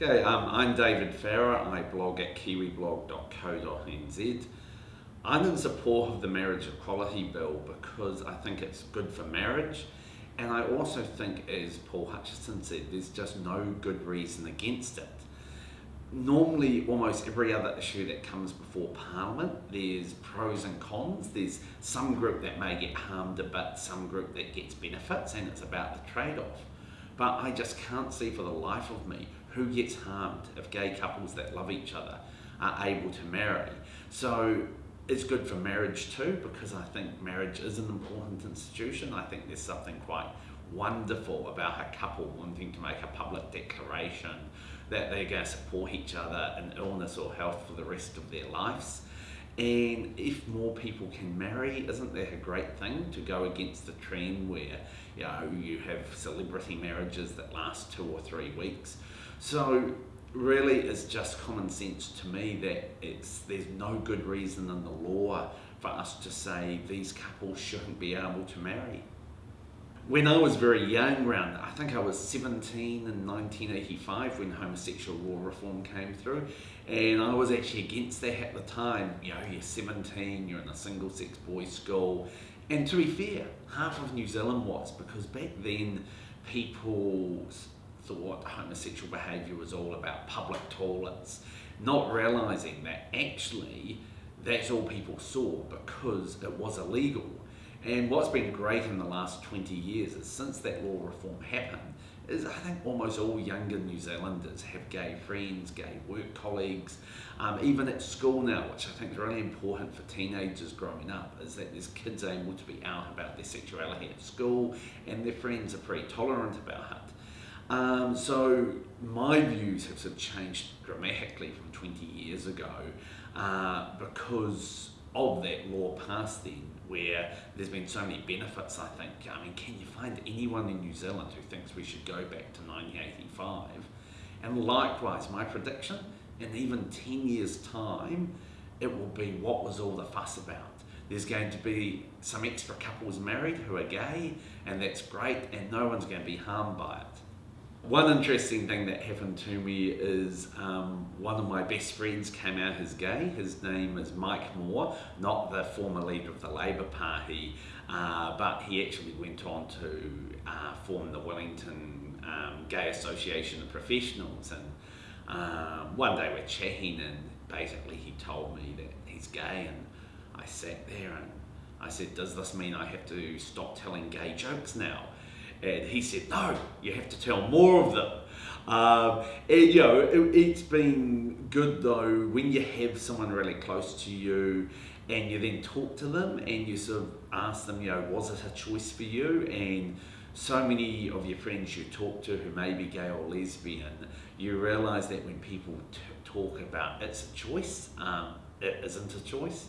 Okay, um, I'm David Farrar. I blog at kiwiblog.co.nz. I'm in support of the Marriage Equality Bill because I think it's good for marriage and I also think, as Paul Hutchison said, there's just no good reason against it. Normally, almost every other issue that comes before Parliament, there's pros and cons. There's some group that may get harmed a bit, some group that gets benefits, and it's about the trade-off. But I just can't see for the life of me who gets harmed if gay couples that love each other are able to marry. So it's good for marriage too because I think marriage is an important institution. I think there's something quite wonderful about a couple wanting to make a public declaration that they're going to support each other in illness or health for the rest of their lives. And if more people can marry, isn't that a great thing to go against the trend where you know you have celebrity marriages that last two or three weeks? So really it's just common sense to me that it's there's no good reason in the law for us to say these couples shouldn't be able to marry. When I was very young, around I think I was 17 in 1985 when homosexual law reform came through, and I was actually against that at the time. You know, you're 17, you're in a single-sex boys' school, and to be fair, half of New Zealand was because back then people thought homosexual behaviour was all about public toilets, not realising that actually that's all people saw because it was illegal. And what's been great in the last 20 years is since that law reform happened, is I think almost all younger New Zealanders have gay friends, gay work colleagues, um, even at school now, which I think is really important for teenagers growing up, is that there's kids able to be out about their sexuality at school and their friends are pretty tolerant about it. Um, so my views have sort of changed dramatically from 20 years ago uh, because of that law passed then where there's been so many benefits I think. I mean can you find anyone in New Zealand who thinks we should go back to 1985 and likewise my prediction in even 10 years time it will be what was all the fuss about. There's going to be some extra couples married who are gay and that's great and no one's going to be harmed by it. One interesting thing that happened to me is um, one of my best friends came out as gay. His name is Mike Moore, not the former leader of the Labour Party, uh, but he actually went on to uh, form the Wellington um, Gay Association of Professionals. And uh, one day we're chatting, and basically he told me that he's gay, and I sat there and I said, Does this mean I have to stop telling gay jokes now? And he said, no, you have to tell more of them. Um, and, you know, it, has been good though when you have someone really close to you and you then talk to them and you sort of ask them, you know, was it a choice for you? And so many of your friends you talk to who may be gay or lesbian, you realise that when people talk about it's a choice, um, it isn't a choice.